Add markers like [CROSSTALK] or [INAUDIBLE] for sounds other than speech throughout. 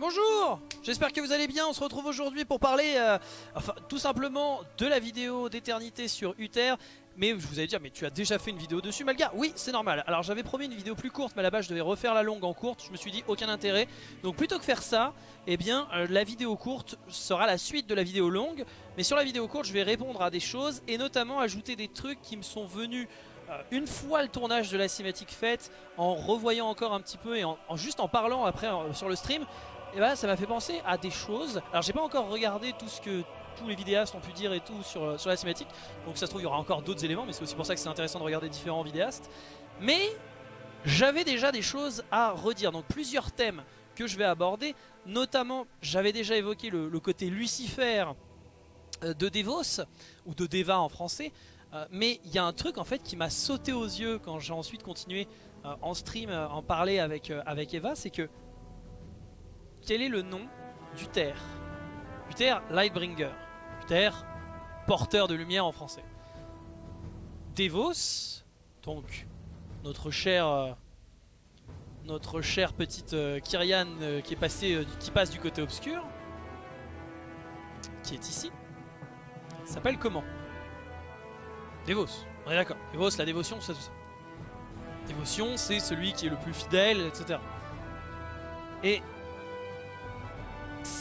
Bonjour J'espère que vous allez bien, on se retrouve aujourd'hui pour parler euh, tout simplement de la vidéo d'éternité sur Uther mais je vous allez dire, mais tu as déjà fait une vidéo dessus Malga? Oui, c'est normal. Alors j'avais promis une vidéo plus courte, mais base je devais refaire la longue en courte. Je me suis dit, aucun intérêt. Donc plutôt que faire ça, eh bien euh, la vidéo courte sera la suite de la vidéo longue. Mais sur la vidéo courte, je vais répondre à des choses et notamment ajouter des trucs qui me sont venus euh, une fois le tournage de la cinématique faite, en revoyant encore un petit peu et en, juste en parlant après sur le stream, eh ben, ça m'a fait penser à des choses. Alors j'ai pas encore regardé tout ce que tous les vidéastes ont pu dire et tout sur, euh, sur la cinématique. Donc ça se trouve il y aura encore d'autres éléments mais c'est aussi pour ça que c'est intéressant de regarder différents vidéastes. Mais j'avais déjà des choses à redire. Donc plusieurs thèmes que je vais aborder. Notamment j'avais déjà évoqué le, côté Lucifer euh, de Devos ou de Deva en français. Euh, mais il y a un truc en fait qui m'a sauté aux yeux quand j'ai ensuite continué en stream en parler avec, avec Eva, c'est que quel est le nom du terre? Uther Lightbringer. Uther, porteur de lumière en français. Devos, donc notre cher euh, notre chère petite euh, Kyrian euh, qui est passée qui passe du côté obscur qui est ici s'appelle comment? Devos, on est d'accord. Devos, la dévotion, c'est tout ça. Dévotion, c'est celui qui est le plus fidèle, etc. Et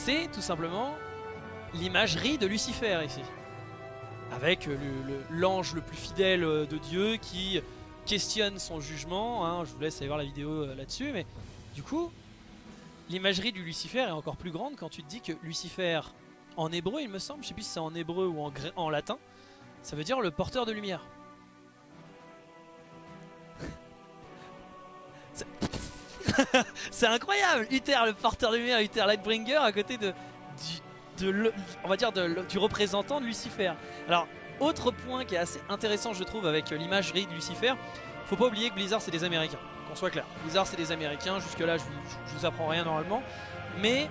c'est tout simplement l'imagerie de Lucifer ici. Avec l'ange le, plus fidèle euh, de Dieu qui questionne son jugement. Hein. je vous laisse aller voir la vidéo euh, là-dessus. Mais du coup, l'imagerie du Lucifer est encore plus grande quand tu te dis que Lucifer, en hébreu il me semble, je sais plus si c'est en hébreu ou en latin, ça veut dire le porteur de lumière. [LAUGHS] c'est incroyable Uther le porteur de lumière, Uther Lightbringer à côté du représentant de Lucifer. Alors, autre point qui est assez intéressant je trouve avec l'imagerie de Lucifer, faut pas oublier que Blizzard c'est des Américains, qu'on soit clair. Blizzard c'est des Américains, jusque là je, vous apprends rien normalement, mais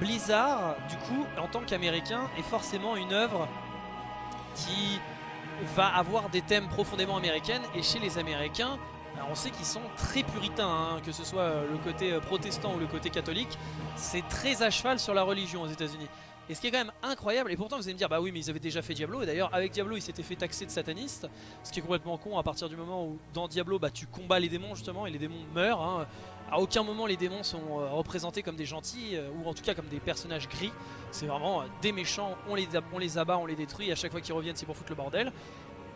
Blizzard du coup en tant qu'Américain est forcément une œuvre qui va avoir des thèmes profondément américaines et chez les Américains on sait qu'ils sont très puritains, hein, que ce soit le côté euh, protestant ou le côté catholique, c'est très à cheval sur la religion aux états unis et ce qui est quand même incroyable, et pourtant vous allez me dire bah oui mais ils avaient déjà fait Diablo, et d'ailleurs avec Diablo ils s'étaient fait taxer de satanistes, ce qui est complètement con à partir du moment où dans Diablo bah, tu combats les démons justement et les démons meurent. Hein. À aucun moment les démons sont euh, représentés comme des gentils, euh, ou en tout cas comme des personnages gris, c'est vraiment des méchants, on les, on les abat, on les détruit, et à chaque fois qu'ils reviennent c'est pour foutre le bordel.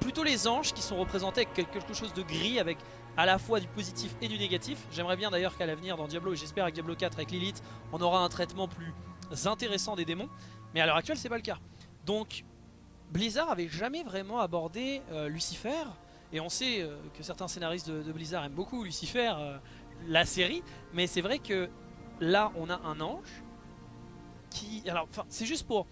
Plutôt les anges qui sont représentés avec quelque chose de gris, avec à la fois du positif et du négatif. J'aimerais bien d'ailleurs qu'à l'avenir dans Diablo, et j'espère avec Diablo 4 avec Lilith, on aura un traitement plus intéressant des démons. Mais à l'heure actuelle, c'est pas le cas. Donc, Blizzard avait jamais vraiment abordé euh, Lucifer. Et on sait euh, que certains scénaristes de, Blizzard aiment beaucoup Lucifer, euh, la série. Mais c'est vrai que là, on a un ange qui... Alors, c'est juste pour...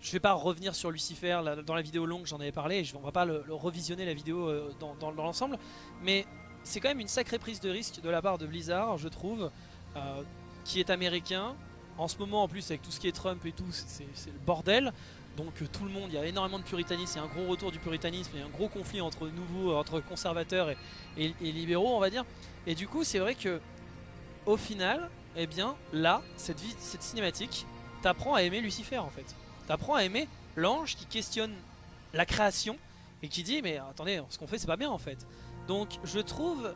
Je vais pas revenir sur Lucifer, dans la vidéo longue j'en avais parlé, je, on va pas le, revisionner la vidéo dans, dans l'ensemble, mais c'est quand même une sacrée prise de risque de la part de Blizzard, je trouve, euh, qui est américain. En ce moment, en plus, avec tout ce qui est Trump et tout, c'est le bordel. Donc euh, tout le monde, il y a énormément de puritanisme, il y a un gros retour du puritanisme, il y a un gros conflit entre nouveaux, entre conservateurs et, libéraux, on va dire. Et du coup, c'est vrai que au final, eh bien, là, cette, cette cinématique t'apprend à aimer Lucifer en fait. T'apprends à aimer l'ange qui questionne la création et qui dit mais attendez, ce qu'on fait c'est pas bien en fait. Donc je trouve...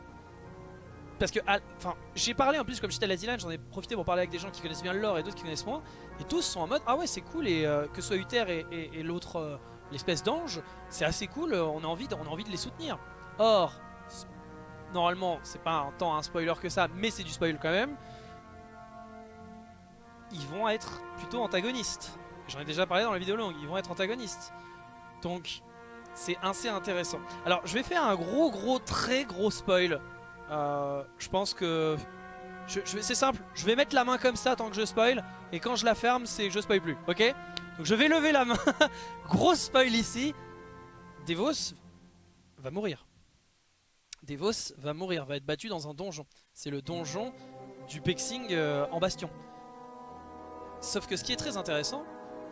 Parce que, enfin, j'ai parlé en plus, comme j'étais à la j'en ai profité pour parler avec des gens qui connaissent bien le lore et d'autres qui connaissent moins. Et tous sont en mode, ah ouais c'est cool, et euh, que ce soit Uther et, l'autre, euh, l'espèce d'ange, c'est assez cool, euh, on, a envie de, a envie de les soutenir. Or, normalement, c'est pas un temps un spoiler que ça, mais c'est du spoil quand même. Ils vont être plutôt antagonistes. J'en ai déjà parlé dans la vidéo longue, ils vont être antagonistes. Donc, c'est assez intéressant. Alors je vais faire un gros gros très gros spoil. Euh, je pense que... C'est simple, je vais mettre la main comme ça tant que je spoil. Et quand je la ferme, c'est je spoil plus. Ok? Donc je vais lever la main. [LAUGHS] gros spoil ici. Devos va mourir. Devos va mourir, va être battu dans un donjon. C'est le donjon du Pexing euh, en bastion. Sauf que ce qui est très intéressant,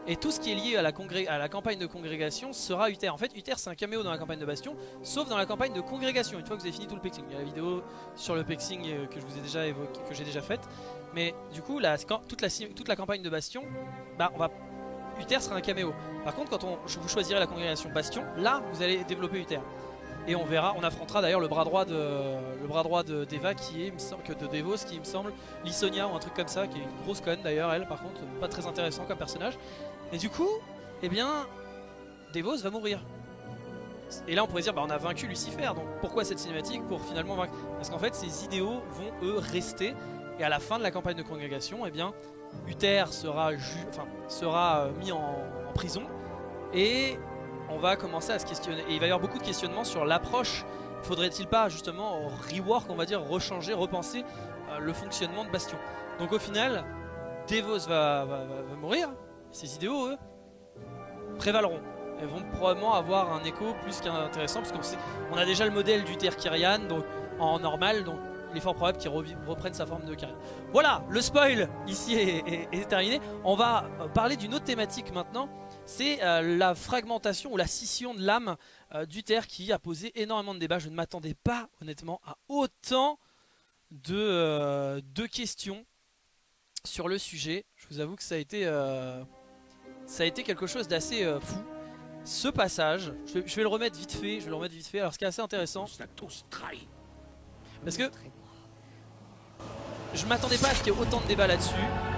Et tout ce qui est lié à la, campagne de congrégation sera Uther. En fait, Uther c'est un caméo dans la campagne de Bastion, sauf dans la campagne de congrégation, une fois que vous avez fini tout le pexing. Il y a la vidéo sur le pexing euh, que j'ai déjà faite. Mais du coup, toute, la, campagne de Bastion, bah on Uther sera un caméo. Par contre, quand on, vous choisirez la congrégation Bastion, là, vous allez développer Uther. Et on verra, on affrontera d'ailleurs le bras droit de le bras droit de d'Eva qui est, me semble, que de Devos qui me semble, Lisonia ou un truc comme ça, qui est une grosse conne d'ailleurs elle par contre, pas très intéressant comme personnage. Et du coup, eh bien, Devos va mourir. Et là on pourrait dire bah on a vaincu Lucifer, donc pourquoi cette cinématique pour finalement vaincre? Parce qu'en fait ces idéaux vont eux rester et à la fin de la campagne de congrégation, eh bien Uther sera, enfin, sera euh, mis en prison et on va commencer à se questionner. Et il va y avoir beaucoup de questionnements sur l'approche. Faudrait-il pas justement rework, on va dire, rechanger, repenser euh, le fonctionnement de Bastion? Donc au final, Devos va, mourir. Ces idéaux, eux, prévaleront. Elles vont probablement avoir un écho plus qu'intéressant parce qu'on a déjà le modèle du Kyrian donc en normal, donc il est fort probable qu'il reprenne sa forme de Kyrian. Voilà, le spoil ici est terminé. On va parler d'une autre thématique maintenant c'est euh, la fragmentation ou la scission de l'âme euh, d'Uther qui a posé énormément de débats. Je ne m'attendais pas honnêtement à autant de, euh, questions sur le sujet. Je vous avoue que ça a été, ça a été quelque chose d'assez fou. Ce passage, je vais, le remettre vite fait, je vais le remettre vite fait. Alors ce qui est assez intéressant, parce que je m'attendais pas à ce qu'il y ait autant de débats là-dessus.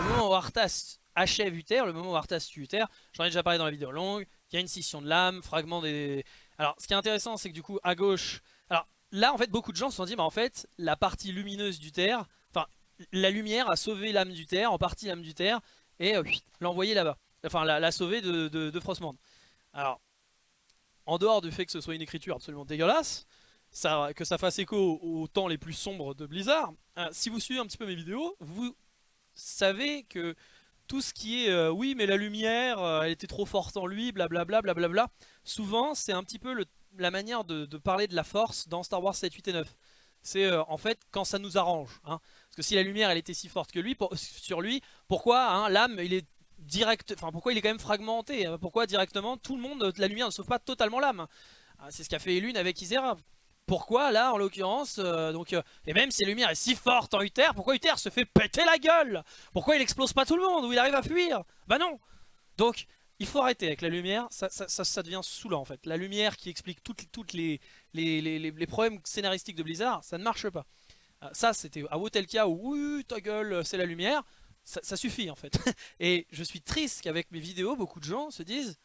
Le moment où Arthas achève Uther, le moment où Arthas tue Uther, j'en ai déjà parlé dans la vidéo longue, il y a une scission de l'âme, fragment des... Alors ce qui est intéressant c'est que du coup à gauche... Alors là en fait beaucoup de gens se sont dit bah en fait la partie lumineuse d'Uther, enfin la lumière a sauvé l'âme d'Uther, en partie l'âme d'Uther, et euh, l'a là-bas. Enfin l'a sauvé de, de. Alors en dehors du fait que ce soit une écriture absolument dégueulasse, que ça fasse écho aux temps les plus sombres de Blizzard, euh, si vous suivez un petit peu mes vidéos, vous savez que tout ce qui est euh, oui mais la lumière euh, elle était trop forte en lui blablabla blablabla souvent c'est un petit peu la manière de, parler de la force dans Star Wars 7, 8 et 9 c'est euh, en fait quand ça nous arrange hein. parce que si la lumière elle était si forte que lui [LAUGHS] sur lui pourquoi hein, l'âme il est direct enfin pourquoi il est quand même fragmenté hein? pourquoi directement tout le monde la lumière ne sauve pas totalement l'âme c'est ce qu'a fait Elune avec Isera pourquoi là en l'occurrence euh, donc euh, et même si la lumière est si forte en Uther pourquoi Uther se fait péter la gueule? Pourquoi il explose pas tout le monde ou il arrive à fuir? Bah non! Donc il faut arrêter avec la lumière ça, ça, devient saoulant en fait. La lumière qui explique toutes, les problèmes scénaristiques de Blizzard ça ne marche pas. Euh, ça c'était à Wotelka où ta gueule c'est la lumière ça, suffit en fait. [LAUGHS] Et je suis triste qu'avec mes vidéos beaucoup de gens se disent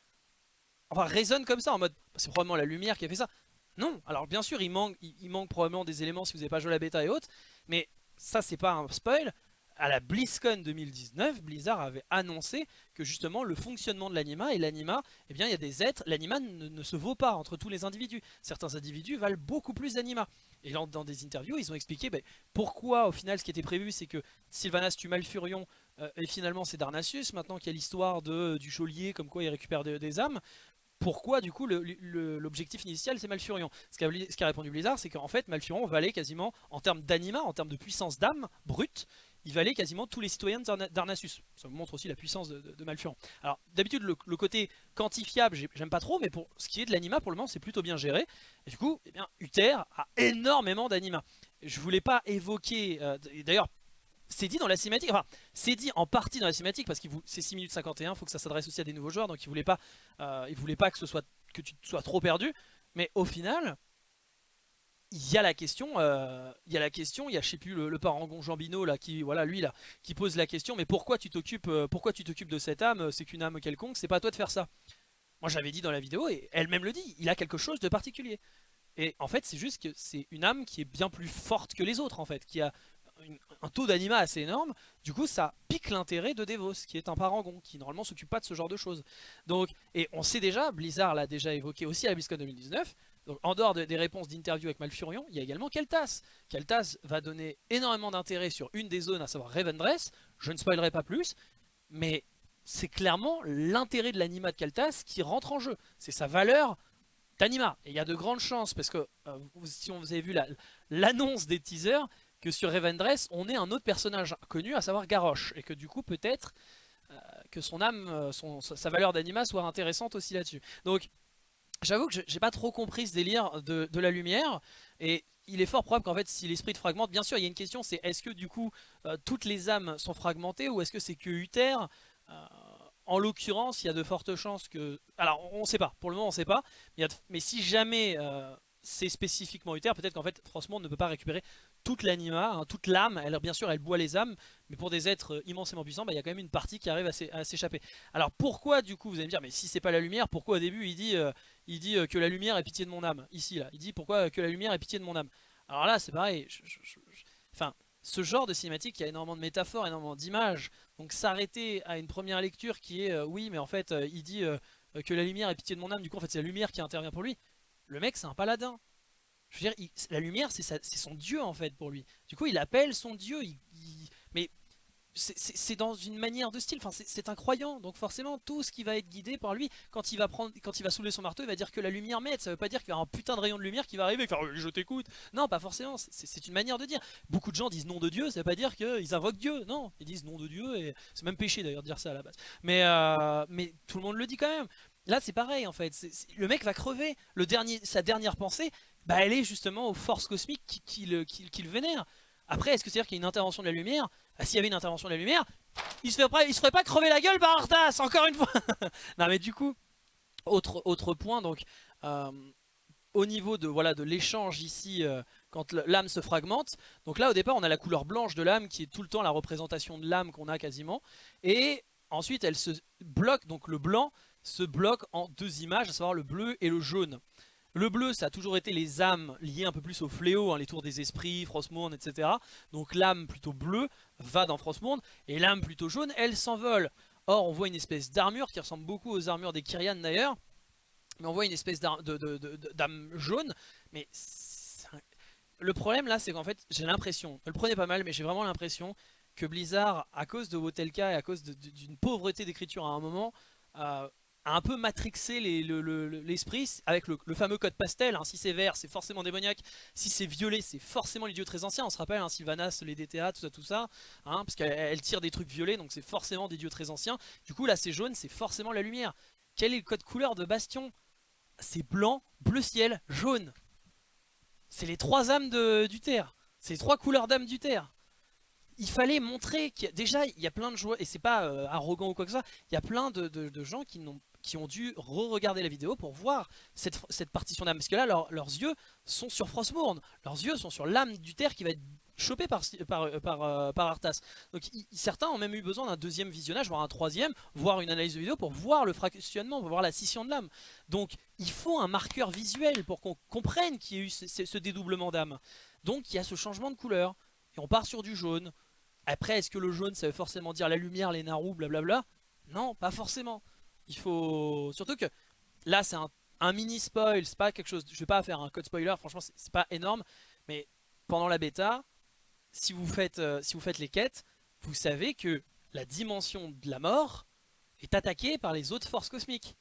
enfin raisonnent comme ça en mode c'est probablement la lumière qui a fait ça non, alors bien sûr il manque, il, probablement des éléments si vous n'avez pas joué la bêta et autres, mais ça c'est pas un spoil. À la BlizzCon 2019, Blizzard avait annoncé que justement le fonctionnement de l'anima et l'anima, eh bien il y a des êtres, l'anima ne, se vaut pas entre tous les individus. Certains individus valent beaucoup plus d'anima. Et dans, dans, des interviews, ils ont expliqué ben, pourquoi au final ce qui était prévu c'est que Sylvanas tue Malfurion euh, et finalement c'est Darnassus, maintenant qu'il y a l'histoire du geôlier comme quoi il récupère des âmes pourquoi du coup l'objectif initial c'est Malfurion Ce qu'a répondu Blizzard c'est qu'en fait Malfurion valait quasiment en termes d'anima, en termes de puissance d'âme brute, il valait quasiment tous les citoyens d'Arnassus. Ça montre aussi la puissance de, Malfurion. Alors d'habitude le, côté quantifiable j'aime pas trop mais pour ce qui est de l'anima pour le moment c'est plutôt bien géré. Du coup eh Uther a énormément d'anima. Je voulais pas évoquer, euh, d'ailleurs c'est dit dans la cinématique, enfin c'est dit en partie dans la cinématique parce que c'est 6 minutes 51, il faut que ça s'adresse aussi à des nouveaux joueurs donc il voulait pas, euh, il voulait pas que, ce soit, que tu sois trop perdu mais au final il y a la question, euh, il y a la question, il y a je sais plus le, parangon Jambino là qui voilà lui là qui pose la question mais pourquoi tu t'occupes euh, pourquoi tu t'occupes de cette âme c'est qu'une âme quelconque c'est pas à toi de faire ça. Moi j'avais dit dans la vidéo et elle-même le dit, il a quelque chose de particulier. Et en fait c'est juste que c'est une âme qui est bien plus forte que les autres en fait, qui a un taux d'anima assez énorme, du coup ça pique l'intérêt de Devos, qui est un parangon, qui normalement s'occupe pas de ce genre de choses. Donc, et on sait déjà, Blizzard l'a déjà évoqué aussi à BlizzCon 2019, donc en dehors des réponses d'interview avec Malfurion, il y a également Keltas. Keltas va donner énormément d'intérêt sur une des zones, à savoir Revendreth, je ne spoilerai pas plus, mais c'est clairement l'intérêt de l'anima de Keltas qui rentre en jeu, c'est sa valeur d'anima. Et il y a de grandes chances, parce que euh, si vous avez vu l'annonce des teasers, que sur Revendreth, on ait un autre personnage connu, à savoir Garrosh. Et que du coup, peut-être euh, que son âme, euh, sa valeur d'anima soit intéressante aussi là-dessus. Donc, j'avoue que j'ai pas trop compris ce délire de, la lumière. Et il est fort probable qu'en fait, si l'esprit de fragmente, bien sûr, il y a une question, c'est est-ce que du coup, euh, toutes les âmes sont fragmentées ou est-ce que c'est que Uther en l'occurrence, il y a de fortes chances que... Alors, on ne sait pas. Pour le moment, on ne sait pas. Mais, si jamais c'est spécifiquement Uther, peut-être qu'en fait, Frostmourne ne peut pas récupérer toute l'anima, hein, toute l'âme. Bien sûr, elle boit les âmes, mais pour des êtres immensément puissants, bah, il y a quand même une partie qui arrive à s'échapper. Alors pourquoi, du coup, vous allez me dire, mais si c'est pas la lumière, pourquoi au début il dit, euh, euh, que la lumière est pitié de mon âme Ici, là, il dit pourquoi que la lumière est pitié de mon âme? Alors là, c'est pareil. ce genre de cinématique, il y a énormément de métaphores, énormément d'images. Donc s'arrêter à une première lecture qui est, euh, oui, mais en fait, il dit que la lumière est pitié de mon âme, du coup, en fait, c'est la lumière qui intervient pour lui. Le mec, c'est un paladin. Je la lumière, c'est son dieu en fait pour lui. Du coup, il appelle son dieu. mais c'est dans une manière de style. Enfin, c'est un croyant. Donc forcément, tout ce qui va être guidé par lui, quand il va soulever son marteau, il va dire que la lumière m'aide. Ça veut pas dire qu'il y aura un putain de rayon de lumière qui va arriver faire je t'écoute. Non, pas forcément. C'est une manière de dire. Beaucoup de gens disent nom de Dieu. Ça veut pas dire qu'ils invoquent Dieu. Non, ils disent nom de Dieu et c'est même péché d'ailleurs de dire ça à la base. Mais euh, tout le monde le dit quand même. Là, c'est pareil en fait. le mec va crever. Sa dernière pensée, bah, elle est justement aux forces cosmiques qui, le, vénèrent. Après, est-ce que c'est-à-dire qu'il y a une intervention de la lumière? Bah, S'il y avait une intervention de la lumière, il se, ferait, se ferait pas crever la gueule par Arthas, encore une fois [LAUGHS] Non mais du coup, autre, point, donc, euh, au niveau de l'échange ici, euh, quand l'âme se fragmente, donc là au départ on a la couleur blanche de l'âme qui est tout le temps la représentation de l'âme qu'on a quasiment, et ensuite elle se bloque, donc le blanc se bloque en deux images, à savoir le bleu et le jaune. Le bleu, ça a toujours été les âmes liées un peu plus au fléau, hein, les tours des esprits, Frostmourne, etc. Donc l'âme plutôt bleue va dans Frostmourne, et l'âme plutôt jaune, elle s'envole. Or, on voit une espèce d'armure qui ressemble beaucoup aux armures des Kyrian d'ailleurs, mais on voit une espèce d'âme jaune, mais le problème là, c'est qu'en fait, j'ai l'impression, le prenez pas mal, mais j'ai vraiment l'impression que Blizzard, à cause de Wotelka et à cause d'une pauvreté d'écriture à un moment, euh, a un peu matrixé l'esprit avec le, fameux code pastel. Hein. Si c'est vert, c'est forcément démoniaque. Si c'est violet, c'est forcément les dieux très anciens. On se rappelle, hein, Sylvanas, les DTA, tout ça, tout ça. Hein, parce qu'elle tire des trucs violets, donc c'est forcément des dieux très anciens. Du coup, là, c'est jaune, c'est forcément la lumière. Quel est le code couleur de Bastion? C'est blanc, bleu ciel, jaune. C'est les trois âmes du terre. C'est les trois couleurs d'âmes du terre il fallait montrer qu'il déjà il y a plein de joueurs et c'est pas euh, arrogant ou quoi que soit il y a plein de gens qui n'ont qui ont dû re-regarder la vidéo pour voir cette, partition d'âme. Parce que là, leurs yeux sont sur Frostmourne. Leurs yeux sont sur l'âme du terre qui va être chopée par, par, euh, par, euh, par Arthas. Donc certains ont même eu besoin d'un deuxième visionnage, voire un troisième, voire une analyse de vidéo pour voir le fractionnement, pour voir la scission de l'âme. Donc il faut un marqueur visuel pour qu'on comprenne qu'il y a eu ce, ce dédoublement d'âme. Donc il y a ce changement de couleur. Et on part sur du jaune. Après, est-ce que le jaune, ça veut forcément dire la lumière, les narous, blablabla? Non, pas forcément. Il faut... Surtout que là c'est un, mini spoil, c'est pas quelque chose... Je vais pas faire un code spoiler, franchement c'est pas énorme. Mais pendant la bêta, si vous, faites, euh, si vous faites les quêtes, vous savez que la dimension de la mort est attaquée par les autres forces cosmiques.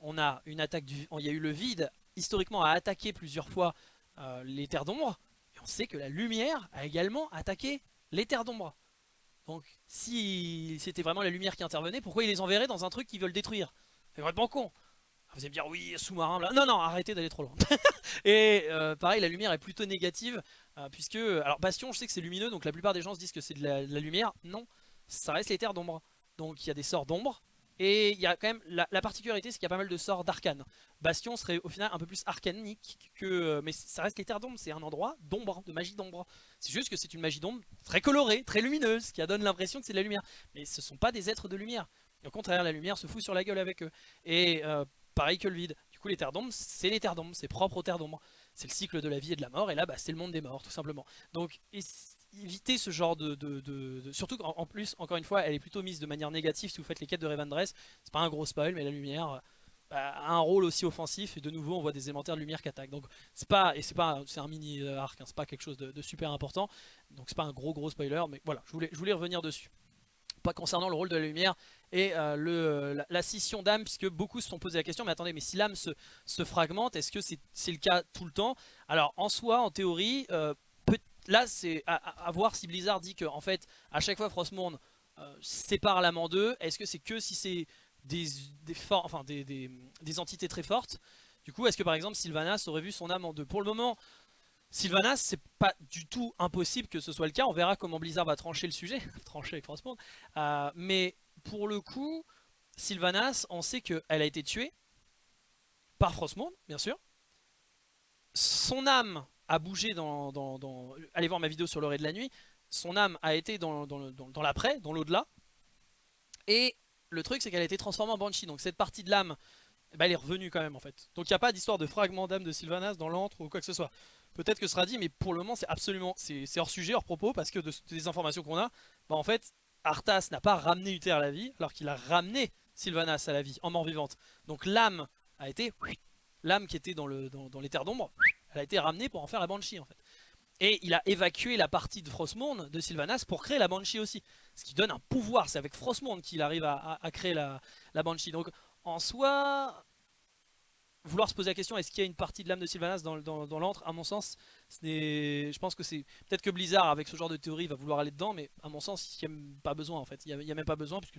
On a une attaque du... Il y a eu le vide, historiquement, a attaqué plusieurs fois euh, les terres d'ombre. Et on sait que la lumière a également attaqué les terres d'ombre. Donc si c'était vraiment la lumière qui intervenait, pourquoi ils les enverraient dans un truc qu'ils veulent détruire? C'est vraiment con. Vous allez me dire oui, sous-marin, non non, arrêtez d'aller trop loin. [LAUGHS] et euh, pareil, la lumière est plutôt négative, euh, puisque, alors Bastion je sais que c'est lumineux, donc la plupart des gens se disent que c'est de, la lumière, non, ça reste les terres d'ombre. Donc il y a des sorts d'ombre, et il y a quand même, la, particularité c'est qu'il y a pas mal de sorts d'arcane. Bastion serait au final un peu plus arcanique que, euh, mais ça reste les terres d'ombre, c'est un endroit d'ombre, de magie d'ombre. C'est juste que c'est une magie d'ombre très colorée, très lumineuse, qui donne l'impression que c'est de la lumière. Mais ce sont pas des êtres de lumière. au contraire, la lumière se fout sur la gueule avec eux. Et euh, pareil que le vide. Du coup, les terres d'ombre, c'est les terres d'ombre, c'est propre aux terres d'ombre. C'est le cycle de la vie et de la mort, et là, bah, c'est le monde des morts, tout simplement. Donc, éviter ce genre de... Surtout qu'en plus, encore une fois, elle est plutôt mise de manière négative si vous faites les quêtes de Revendreth. C'est pas un gros spoil, mais la lumière a un rôle aussi offensif et de nouveau on voit des élémentaires de lumière qui attaquent. Donc c'est pas et c'est pas c'est un mini euh, arc hein, c'est pas quelque chose de, super important. Donc c'est pas un gros gros spoiler mais voilà je voulais, je voulais revenir dessus. Pas concernant le rôle de la lumière et euh, le, la, scission d'âme puisque beaucoup se sont posé la question mais attendez mais si l'âme se, se, fragmente est-ce que c'est le cas tout le temps? Alors en soi en théorie euh, là c'est à, voir si Blizzard dit que en fait à chaque fois Frostmourne euh, sépare l'âme en deux. Est-ce que c'est que si c'est des, entités très fortes Du coup, est-ce que par exemple Sylvanas aurait vu son âme en deux? Pour le moment, Sylvanas, c'est pas du tout impossible que ce soit le cas. On verra comment Blizzard va trancher le sujet, [LAUGHS] trancher avec Frostmourne. Euh, mais pour le coup, Sylvanas, on sait qu'elle a été tuée par Frostmourne, bien sûr. Son âme a bougé dans, Allez voir ma vidéo sur l'orée de la nuit. Son âme a été dans, dans l'après, dans l'au-delà. Et le truc, c'est qu'elle a été transformée en Banshee. Donc cette partie de l'âme, bah, elle est revenue quand même en fait. Donc il n'y a pas d'histoire de fragment d'âme de Sylvanas dans l'antre ou quoi que ce soit. Peut-être que ce sera dit, mais pour le moment, c'est absolument... C'est hors sujet, hors propos, parce que de, des informations qu'on a, bah en fait, Arthas n'a pas ramené Uther à la vie, alors qu'il a ramené Sylvanas à la vie, en mort vivante. Donc l'âme a été... L'âme qui était dans, dans, les terres d'ombre, elle a été ramenée pour en faire la Banshee en fait. Et il a évacué la partie de Frostmourne de Sylvanas pour créer la Banshee aussi. Ce qui donne un pouvoir, c'est avec Frostmourne qu'il arrive à, créer la, Banshee. Donc en soi, vouloir se poser la question est-ce qu'il y a une partie de l'âme de Sylvanas dans, l'antre? À mon sens, je pense que c'est peut-être que Blizzard avec ce genre de théorie va vouloir aller dedans, mais à mon sens il n'y a même pas besoin en fait. Il n'y a, même pas besoin puisque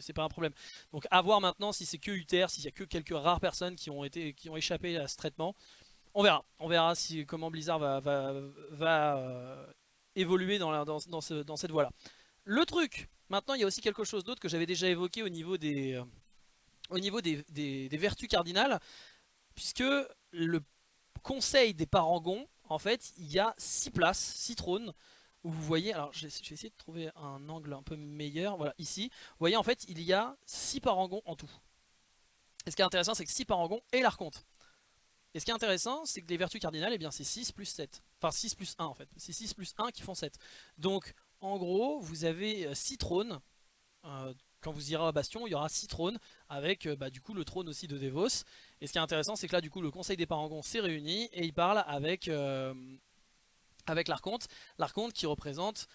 c'est pas un problème. Donc à voir maintenant si c'est que Uther, s'il y a que quelques rares personnes qui ont été qui ont échappé à ce traitement. On verra. On verra si comment Blizzard va, euh, évoluer dans, cette voie là. Le truc, maintenant il y a aussi quelque chose d'autre que j'avais déjà évoqué au niveau des... Euh, vertus cardinales, puisque le conseil des parangons, en fait, il y a 6 places, 6 trônes, où vous voyez, alors je vais essayer de trouver un angle un peu meilleur, voilà, ici, vous voyez, en fait, il y a 6 parangons en tout. Et ce qui est intéressant, c'est que 6 parangons et l'archonte. Et ce qui est intéressant, c'est que les vertus cardinales, eh c'est 6 plus 7. Enfin 6 plus 1 en fait. C'est 6 plus 1 qui font 7. Donc en gros, vous avez 6 trônes euh, quand vous irez à Bastion, il y aura 6 trônes avec euh, bah, du coup le trône aussi de Devos. Et ce qui est intéressant, c'est que là du coup le conseil des parangons s'est réuni et il parle avec, euh, avec l'archonte. L'archonte qui représente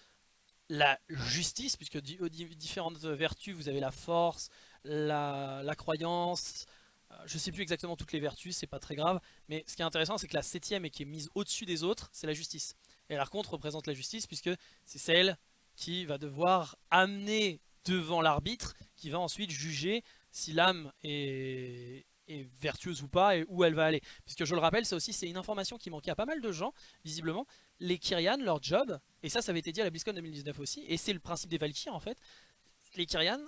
la justice, puisque différentes vertus, vous avez la force, la, croyance, euh, je sais plus exactement toutes les vertus, c'est pas très grave, mais ce qui est intéressant, c'est que la septième et qui est mise au-dessus des autres, c'est la justice. Et l'archonte représente la justice, puisque c'est celle qui va devoir amener devant l'arbitre qui va ensuite juger si l'âme est, vertueuse ou pas et où elle va aller. Puisque je le rappelle, ça aussi c'est une information qui manquait à pas mal de gens, visiblement. Les Kyrian, leur job, et ça ça avait été dit à la BlizzCon 2019 aussi, et c'est le principe des Valkyries en fait, les Kyrian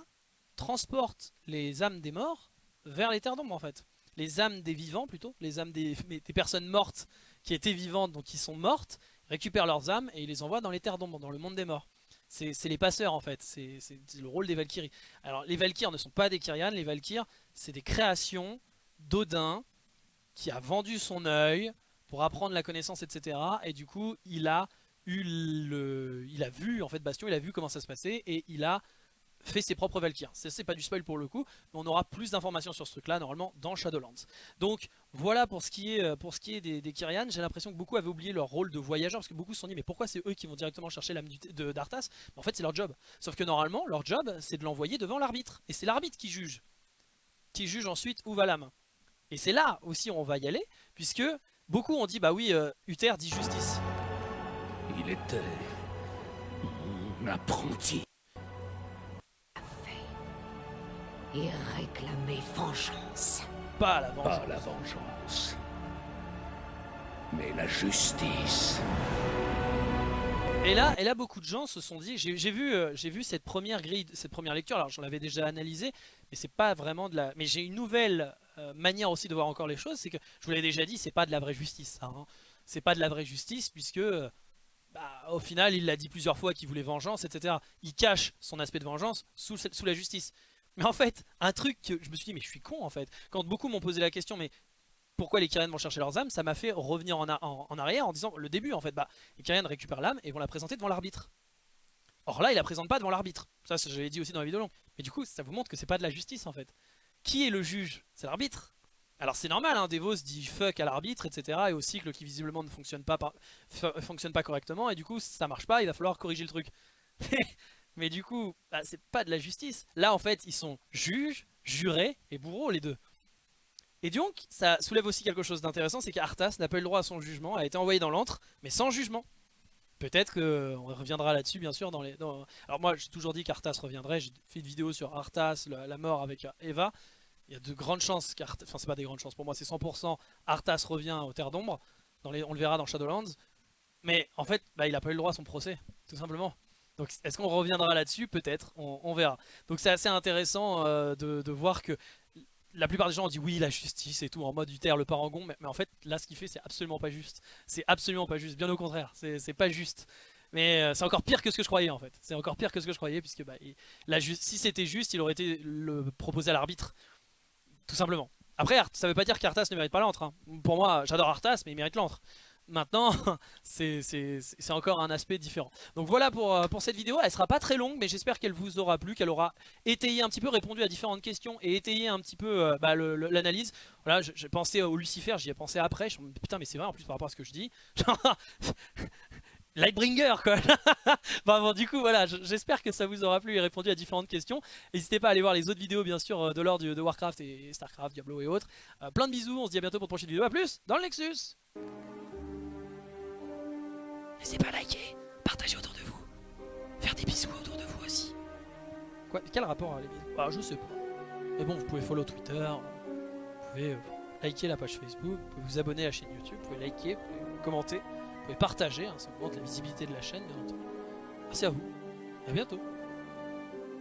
transportent les âmes des morts vers les terres d'ombre en fait. Les âmes des vivants plutôt, les âmes des, [LAUGHS] des personnes mortes qui étaient vivantes donc qui sont mortes, récupèrent leurs âmes et ils les envoient dans les terres d'ombre, dans le monde des morts. C'est les passeurs en fait, c'est le rôle des Valkyries. Alors les Valkyries ne sont pas des Kyrian, les Valkyries c'est des créations d'Odin qui a vendu son œil pour apprendre la connaissance etc. Et du coup il a eu le, il a vu en fait Bastion, il a vu comment ça se passait et il a fait ses propres Valkyries. C'est pas du spoil pour le coup, mais on aura plus d'informations sur ce truc là normalement dans Shadowlands. Donc voilà pour ce qui est, euh, pour ce qui est des, des Kyrian, j'ai l'impression que beaucoup avaient oublié leur rôle de voyageur, parce que beaucoup se sont dit mais pourquoi c'est eux qui vont directement chercher l'âme d'Arthas? En fait c'est leur job. Sauf que normalement leur job c'est de l'envoyer devant l'arbitre, et c'est l'arbitre qui juge. Qui juge ensuite où va l'âme. Et c'est là aussi on va y aller, puisque beaucoup ont dit bah oui, euh, Uther dit justice. Il était mon apprenti. Et réclamer vengeance. Pas la vengeance. Pas la vengeance. Mais la justice. Et là, et là, beaucoup de gens se sont dit, j'ai vu, euh, j'ai vu cette première grille, cette première lecture. Alors, j'en avais déjà analysé, mais c'est pas vraiment de la. Mais j'ai une nouvelle euh, manière aussi de voir encore les choses, c'est que je vous l'ai déjà dit, c'est pas de la vraie justice. Hein. C'est pas de la vraie justice puisque, euh, bah, au final, il l'a dit plusieurs fois qu'il voulait vengeance, etc. Il cache son aspect de vengeance sous, sous la justice. Mais en fait, un truc que je me suis dit, mais je suis con en fait. Quand beaucoup m'ont posé la question, mais pourquoi les Kyrian vont chercher leurs âmes, ça m'a fait revenir en, arrière en disant, le début en fait, bah, les Kyrian récupèrent l'âme et vont la présenter devant l'arbitre. Or là, ils la présentent pas devant l'arbitre. Ça, je l'ai dit aussi dans la vidéo longue. Mais du coup, ça vous montre que c'est pas de la justice en fait. Qui est le juge? C'est l'arbitre. Alors c'est normal, hein, Devos dit fuck à l'arbitre, etc. Et au cycle qui visiblement ne fonctionne pas, fonctionne pas correctement. Et du coup, ça marche pas, il va falloir corriger le truc. [LAUGHS] Mais du coup, bah, c'est pas de la justice. Là, en fait, ils sont juges, jurés et bourreaux, les deux. Et donc, ça soulève aussi quelque chose d'intéressant, c'est qu'Arthas n'a pas eu le droit à son jugement, a été envoyé dans l'antre, mais sans jugement. Peut-être qu'on reviendra là-dessus, bien sûr. Dans les, Alors moi, j'ai toujours dit qu'Arthas reviendrait. J'ai fait une vidéo sur Arthas, la, mort avec euh, Eva. Il y a de grandes chances qu'Arthas... Enfin, c'est pas des grandes chances. Pour moi, c'est 100%. Arthas revient aux Terres d'Ombre. On le verra dans Shadowlands. Mais en fait, bah, il a pas eu le droit à son procès, tout simplement. Donc est-ce qu'on reviendra là-dessus? Peut-être, on, verra. Donc c'est assez intéressant euh, de, voir que la plupart des gens ont dit oui la justice et tout en mode Uther le parangon mais, mais en fait là ce qu'il fait c'est absolument pas juste. C'est absolument pas juste. Bien au contraire c'est pas juste. Mais euh, c'est encore pire que ce que je croyais en fait. C'est encore pire que ce que je croyais puisque bah, si c'était juste il aurait été proposé à l'arbitre tout simplement. Après ça veut pas dire qu'Arthas ne mérite pas l'antre hein. pour moi j'adore Arthas mais il mérite l'antre Maintenant, [LAUGHS] c'est encore un aspect différent. Donc voilà pour, euh, pour cette vidéo, elle sera pas très longue, mais j'espère qu'elle vous aura plu, qu'elle aura étayé un petit peu, répondu à différentes questions et étayé un petit peu euh, bah, l'analyse. Voilà, j'ai pensé au Lucifer, j'y ai pensé après, je me suis dit, putain mais c'est vrai en plus par rapport à ce que je dis. [LAUGHS] Lightbringer quoi [LAUGHS] Bah bon du coup voilà, j'espère que ça vous aura plu et répondu à différentes questions. N'hésitez pas à aller voir les autres vidéos bien sûr euh, de l'ordre de Warcraft et Starcraft, Diablo et autres. Plein de bisous, on se dit à bientôt pour une prochaine vidéo, à plus dans le Nexus N'hésitez pas à liker, partager autour de vous, faire des bisous autour de vous aussi. Quoi Quel rapport à les bisous? Ah je sais pas. Mais bon vous pouvez follow Twitter, vous pouvez euh, liker la page Facebook, vous pouvez vous abonner à la chaîne YouTube, vous pouvez liker, vous pouvez commenter, vous pouvez partager, hein, ça augmente la visibilité de la chaîne bien entendu. Merci à vous, à bientôt.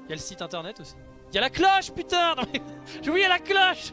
Il y a le site internet aussi. Il y a la cloche putain [LAUGHS] J'ai oublié la cloche